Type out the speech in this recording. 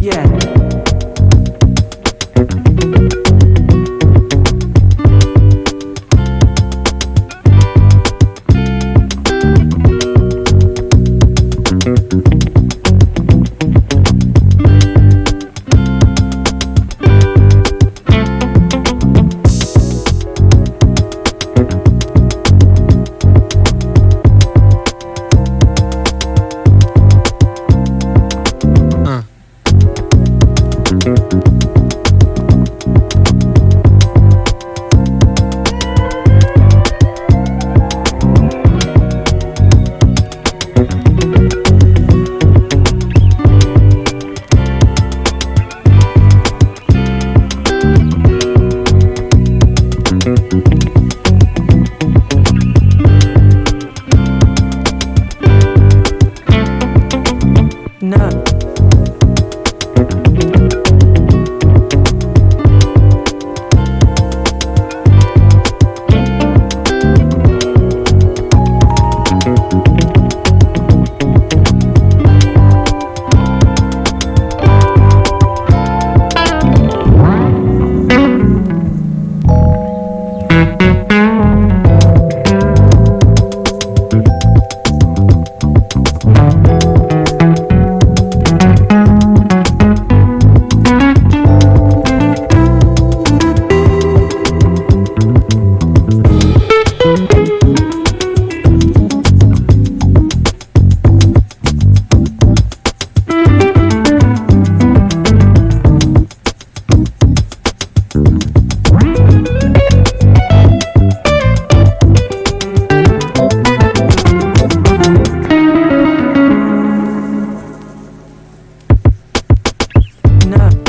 Yeah. up.